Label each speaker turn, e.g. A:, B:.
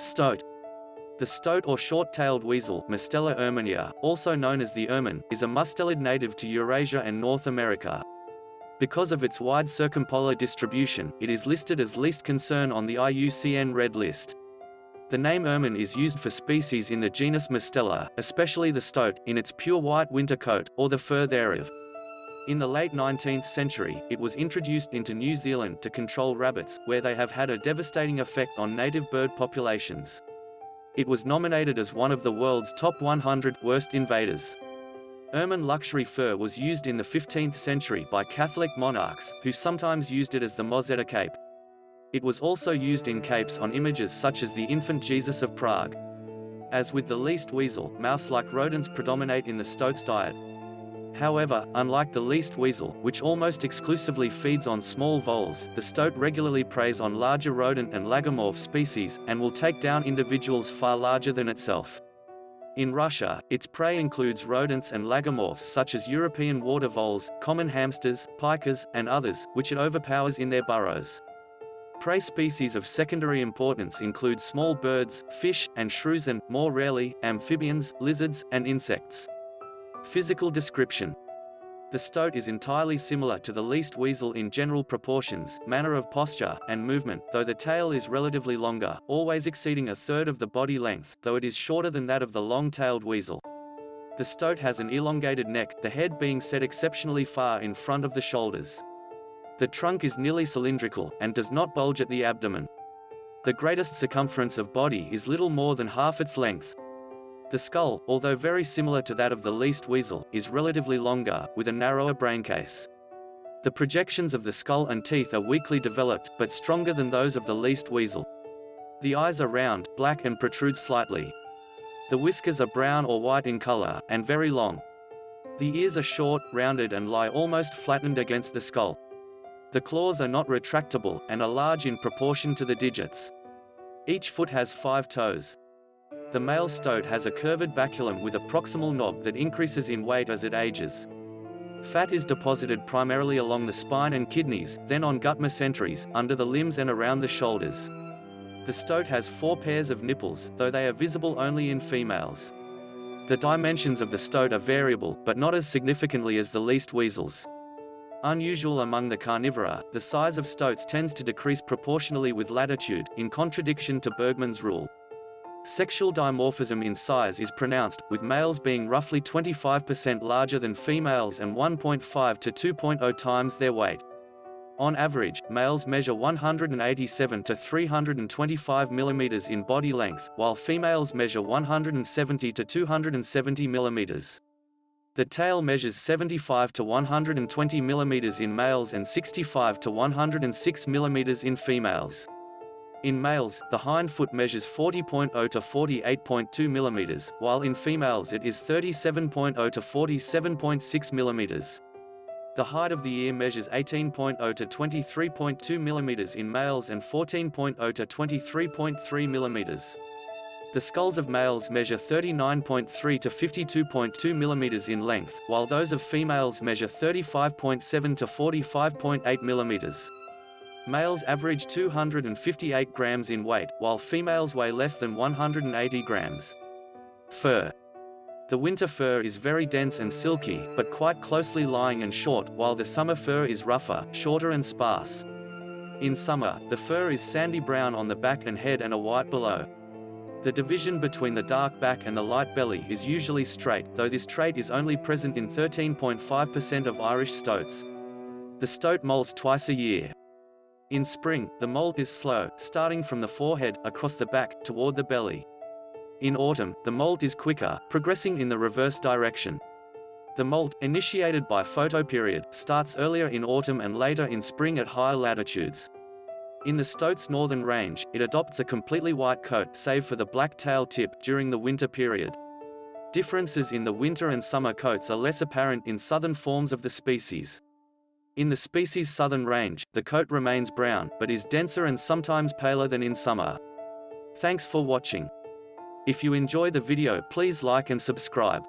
A: Stoat. The stoat or short-tailed weasel Mustela erminea, also known as the ermine, is a mustelid native to Eurasia and North America. Because of its wide circumpolar distribution, it is listed as least concern on the IUCN Red List. The name ermine is used for species in the genus Mustela, especially the stoat, in its pure white winter coat, or the fur thereof. In the late 19th century, it was introduced into New Zealand to control rabbits, where they have had a devastating effect on native bird populations. It was nominated as one of the world's top 100 worst invaders. Ermine luxury fur was used in the 15th century by Catholic monarchs, who sometimes used it as the mozzetta cape. It was also used in capes on images such as the infant Jesus of Prague. As with the least weasel, mouse-like rodents predominate in the stoat's diet, However, unlike the least weasel, which almost exclusively feeds on small voles, the stoat regularly preys on larger rodent and lagomorph species, and will take down individuals far larger than itself. In Russia, its prey includes rodents and lagomorphs such as European water voles, common hamsters, pikas, and others, which it overpowers in their burrows. Prey species of secondary importance include small birds, fish, and shrews and, more rarely, amphibians, lizards, and insects. Physical description the stoat is entirely similar to the least weasel in general proportions, manner of posture, and movement, though the tail is relatively longer, always exceeding a third of the body length, though it is shorter than that of the long-tailed weasel. The stoat has an elongated neck, the head being set exceptionally far in front of the shoulders. The trunk is nearly cylindrical, and does not bulge at the abdomen. The greatest circumference of body is little more than half its length, the skull, although very similar to that of the least weasel, is relatively longer, with a narrower braincase. The projections of the skull and teeth are weakly developed, but stronger than those of the least weasel. The eyes are round, black and protrude slightly. The whiskers are brown or white in color, and very long. The ears are short, rounded and lie almost flattened against the skull. The claws are not retractable, and are large in proportion to the digits. Each foot has five toes. The male stoat has a curved baculum with a proximal knob that increases in weight as it ages. Fat is deposited primarily along the spine and kidneys, then on gut mesenteries, under the limbs and around the shoulders. The stoat has four pairs of nipples, though they are visible only in females. The dimensions of the stoat are variable, but not as significantly as the least weasels. Unusual among the carnivora, the size of stoats tends to decrease proportionally with latitude, in contradiction to Bergmann's rule. Sexual dimorphism in size is pronounced, with males being roughly 25% larger than females and 1.5 to 2.0 times their weight. On average, males measure 187 to 325 mm in body length, while females measure 170 to 270 mm. The tail measures 75 to 120 mm in males and 65 to 106 mm in females. In males, the hind foot measures 40.0 to 48.2 mm, while in females it is 37.0 to 47.6 mm. The height of the ear measures 18.0 to 23.2 mm in males and 14.0 to 23.3 mm. The skulls of males measure 39.3 to 52.2 mm in length, while those of females measure 35.7 to 45.8 mm. Males average 258 grams in weight, while females weigh less than 180 grams. Fur. The winter fur is very dense and silky, but quite closely lying and short, while the summer fur is rougher, shorter and sparse. In summer, the fur is sandy brown on the back and head and a white below. The division between the dark back and the light belly is usually straight, though this trait is only present in 13.5% of Irish stoats. The stoat molts twice a year. In spring, the molt is slow, starting from the forehead, across the back, toward the belly. In autumn, the molt is quicker, progressing in the reverse direction. The molt, initiated by photoperiod, starts earlier in autumn and later in spring at higher latitudes. In the Stoat's northern range, it adopts a completely white coat save for the black tail tip during the winter period. Differences in the winter and summer coats are less apparent in southern forms of the species. In the species' southern range, the coat remains brown, but is denser and sometimes paler than in summer. Thanks for watching. If you enjoy the video please like and subscribe.